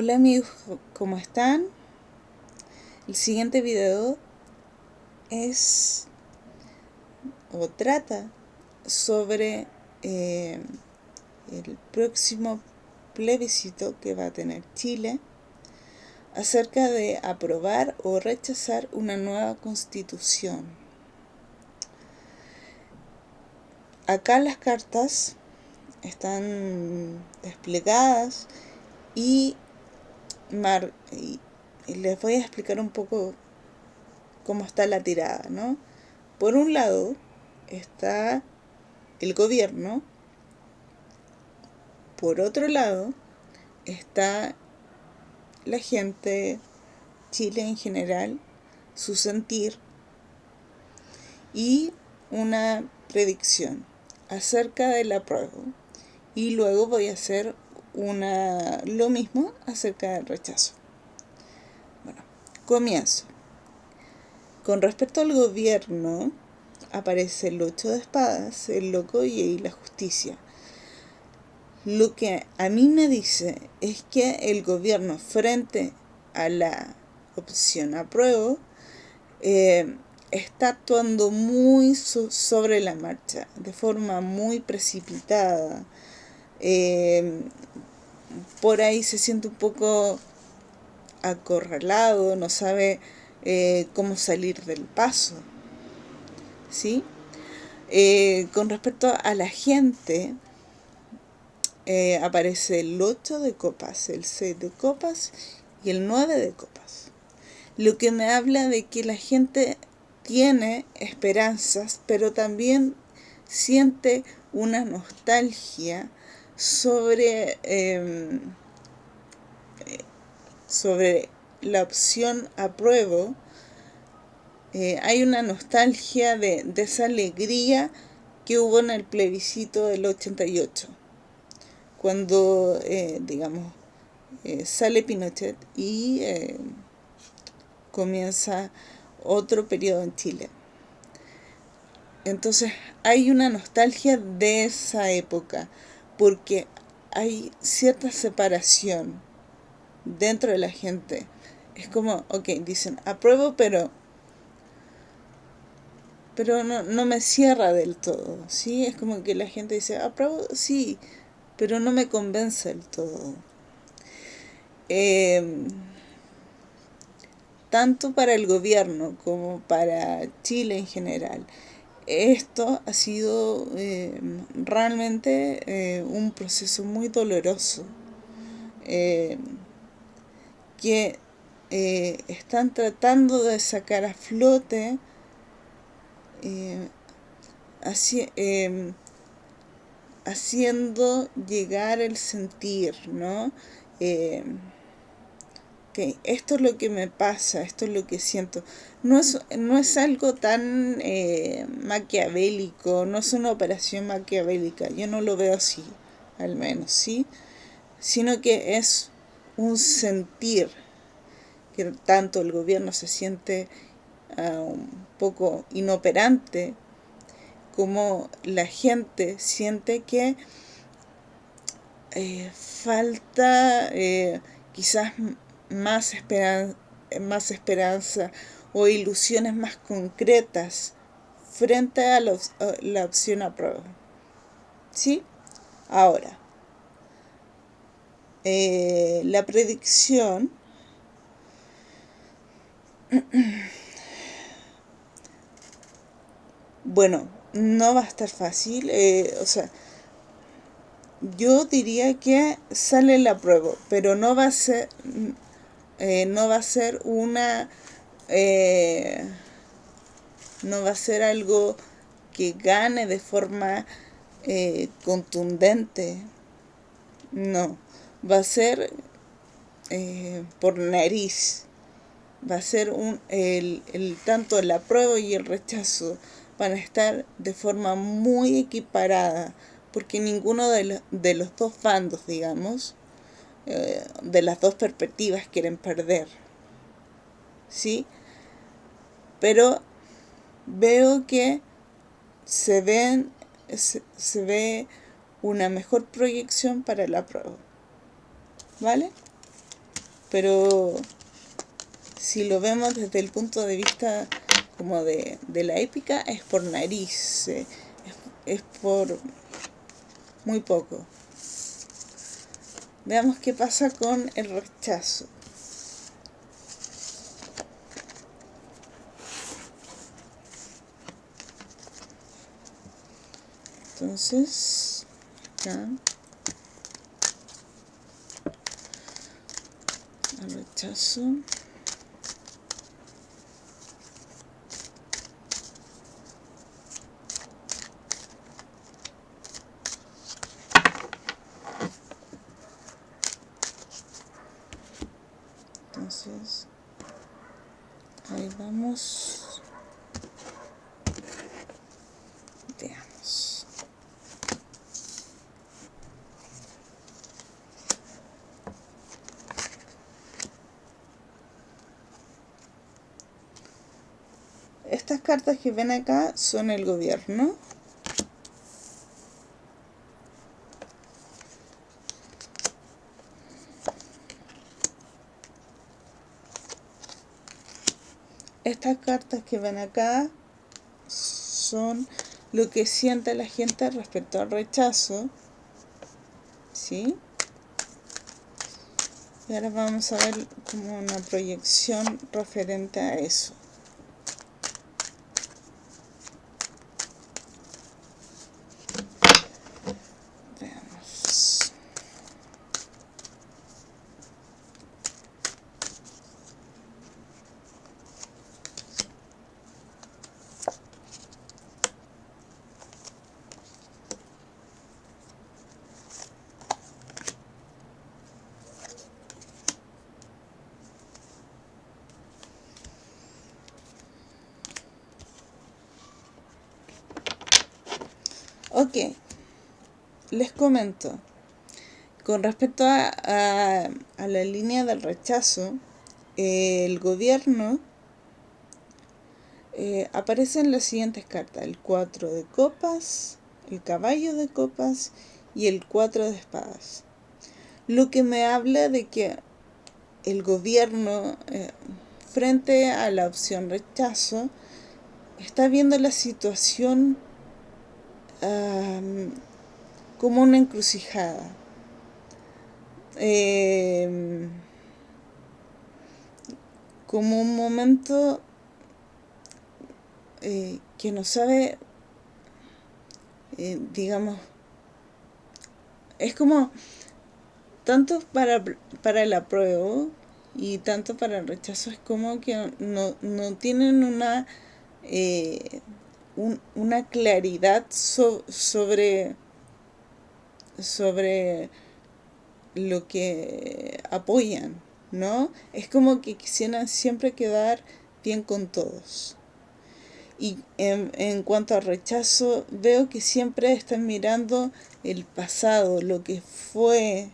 Hola amigos, ¿cómo están? El siguiente video es o trata sobre eh, el próximo plebiscito que va a tener Chile acerca de aprobar o rechazar una nueva constitución. Acá las cartas están desplegadas y y, les voy a explicar un poco cómo está la tirada, ¿no? Por un lado está el gobierno, por otro lado está la gente, Chile en general, su sentir y una predicción acerca de la prueba. Y luego voy a hacer una, lo mismo acerca del rechazo. Bueno, comienzo. Con respecto al gobierno, aparece el ocho de espadas, el loco y la justicia. Lo que a mí me dice es que el gobierno frente a la opción apruebo eh, está actuando muy sobre la marcha, de forma muy precipitada. Eh, por ahí se siente un poco acorralado, no sabe eh, cómo salir del paso. ¿Sí? Eh, con respecto a la gente, eh, aparece el 8 de copas, el 6 de copas y el 9 de copas. Lo que me habla de que la gente tiene esperanzas, pero también siente una nostalgia sobre, em, sobre la opción apruebo, eh, hay una nostalgia de, esa alegría que hubo en el plebiscito del 88, cuando, eh, digamos, eh, sale Pinochet y comienza otro periodo en Chile. Entonces hay una nostalgia de esa época, porque hay cierta separación dentro de la gente. Es como, ok, dicen, apruebo, pero pero no, no me cierra del todo, ¿sí? Es como que la gente dice, apruebo, sí, pero no me convence del todo. Em, tanto para el gobierno como para Chile en general, esto ha sido eh, realmente eh, un proceso muy doloroso eh, que están tratando de sacar a flote así, haciendo llegar el sentir, ¿no? Esto es lo que me pasa, esto es lo que siento. No es, no es algo tan eh, maquiavélico, no es una operación maquiavélica, yo no lo veo así, al menos, ¿sí? Sino que es un sentir, que tanto el gobierno se siente ah, un poco inoperante, como la gente siente que eh, falta eh, quizás más, más esperanza o ilusiones más concretas frente a, la opción a prueba. ¿Sí? Ahora, eh, la predicción bueno, no va a estar fácil, eh, o sea, yo diría que sale la prueba, pero no va a ser, eh, no va a ser una, eh, no va a ser algo que gane de forma eh, contundente, no, va a ser por nariz, va a ser un, el, el, tanto la prueba y el rechazo van a estar de forma muy equiparada, porque ninguno de, de los dos bandos, digamos, eh, de las dos perspectivas quieren perder. ¿Sí? Pero veo que se, ven, se, ve una mejor proyección para la prueba. ¿Vale? pero si lo vemos desde el punto de vista como de, la épica, es por nariz, eh, es, es por muy poco. Veamos qué pasa con el rechazo. Entonces, acá. Al rechazo. Entonces, ahí vamos. Estas cartas que ven acá son el gobierno. estas cartas que ven acá son lo que siente la gente respecto al rechazo. ¿Sí? Y ahora vamos a ver como una proyección referente a eso. Ok, les comento. Con respecto a, la línea del rechazo, el gobierno eh, aparecen las siguientes cartas. El 4 de copas, el caballo de copas y el 4 de espadas. Lo que me habla de que el gobierno, eh, frente a la opción rechazo, está viendo la situación como una encrucijada. Em, como un momento eh, que no sabe, eh, digamos, es como tanto para, para el apruebo y tanto para el rechazo, es como que no, no tienen una... Eh, una claridad sobre, sobre lo que apoyan, ¿no? Es como que quisieran siempre quedar bien con todos. Y en, en, cuanto a rechazo, veo que siempre están mirando el pasado, lo que fue,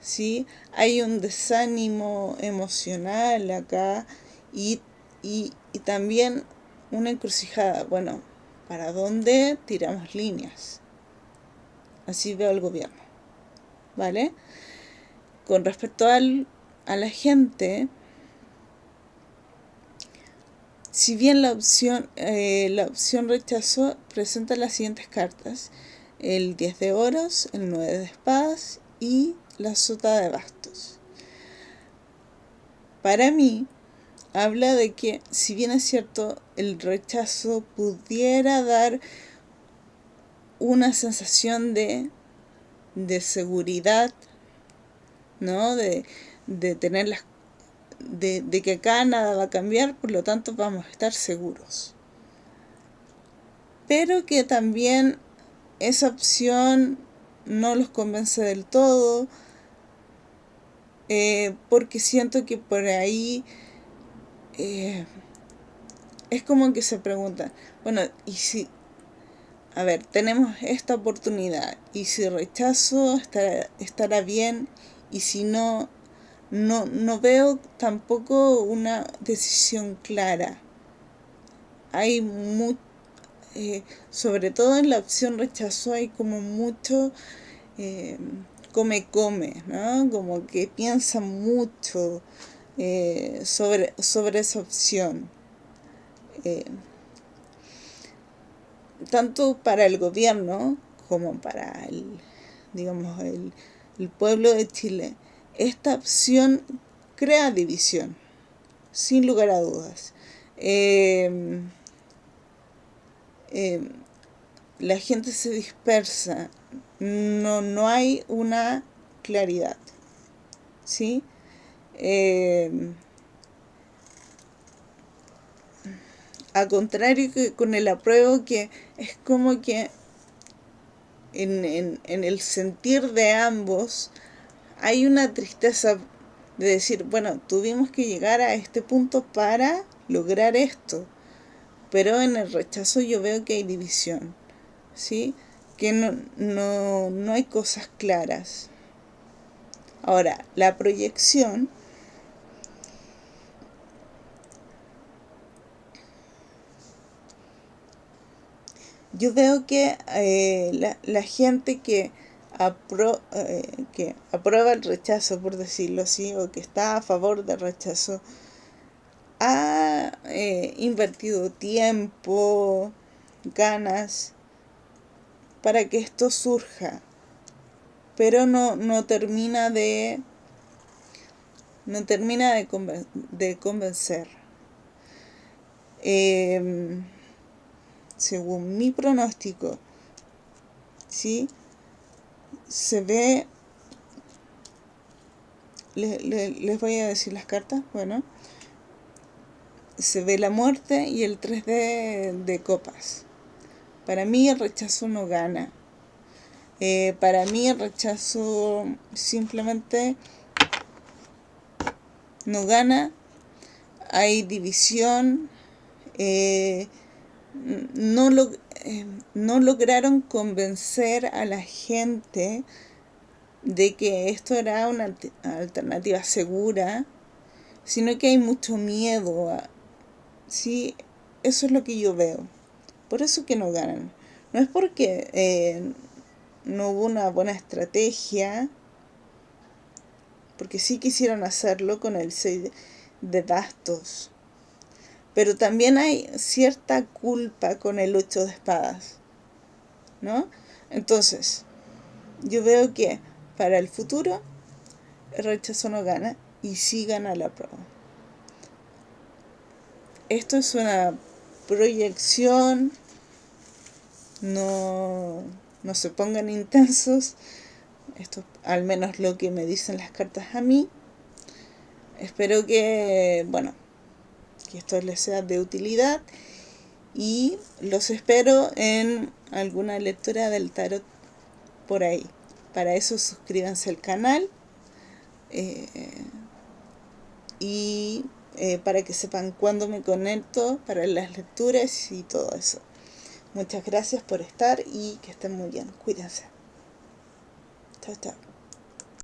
¿sí? Hay un desánimo emocional acá y, y, y también una encrucijada. Bueno, ¿para dónde tiramos líneas? Así veo el gobierno. ¿Vale? Con respecto al, a la gente, si bien la opción, eh, la opción rechazo presenta las siguientes cartas. El 10 de oros, el 9 de espadas y la sota de bastos. Para mí, habla de que, si bien es cierto, el rechazo pudiera dar una sensación de, de seguridad, ¿no? De, de tener las de, de, que acá nada va a cambiar, por lo tanto vamos a estar seguros. Pero que también esa opción no los convence del todo, eh, porque siento que por ahí eh, es como que se pregunta bueno, y si, a ver, tenemos esta oportunidad, y si rechazo estará, estará bien, y si no, no, no veo tampoco una decisión clara. Hay mucho, eh, sobre todo en la opción rechazo hay como mucho, eh, come, come, ¿no? Como que piensa mucho eh, sobre, sobre esa opción. Eh, tanto para el gobierno como para el, digamos, el, el pueblo de Chile, esta opción crea división, sin lugar a dudas. Eh, eh, la gente se dispersa, no, no hay una claridad, ¿sí? Eh, a contrario que con el apruebo que es como que en, en, en el sentir de ambos hay una tristeza de decir, bueno, tuvimos que llegar a este punto para lograr esto. Pero en el rechazo yo veo que hay división, ¿sí? Que no, no, no hay cosas claras. Ahora, la proyección yo veo que eh, la, la, gente que, apro, eh, que aprueba el rechazo, por decirlo así, o que está a favor del rechazo, ha eh, invertido tiempo, ganas para que esto surja, pero no, no termina de no termina de, conven de convencer. Eh, según mi pronóstico, ¿sí? se ve, le, le, les voy a decir las cartas, bueno, se ve la muerte y el 3 de, de copas. Para mí el rechazo no gana. Eh, para mí el rechazo simplemente no gana. Hay división. Eh, no, lo, eh, no lograron convencer a la gente de que esto era una alternativa segura, sino que hay mucho miedo Sí, eso es lo que yo veo. Por eso que no ganan. No es porque eh, no hubo una buena estrategia, porque sí quisieron hacerlo con el 6 de bastos. Pero también hay cierta culpa con el 8 de espadas. ¿No? Entonces, yo veo que para el futuro el rechazo no gana y sí gana la prueba esto es una proyección, no, no se pongan intensos, esto al menos lo que me dicen las cartas a mí. Espero que, bueno, que esto les sea de utilidad y los espero en alguna lectura del tarot por ahí. Para eso suscríbanse al canal eh, y eh, para que sepan cuándo me conecto para las lecturas y todo eso. Muchas gracias por estar y que estén muy bien. Cuídense. Chao, chao.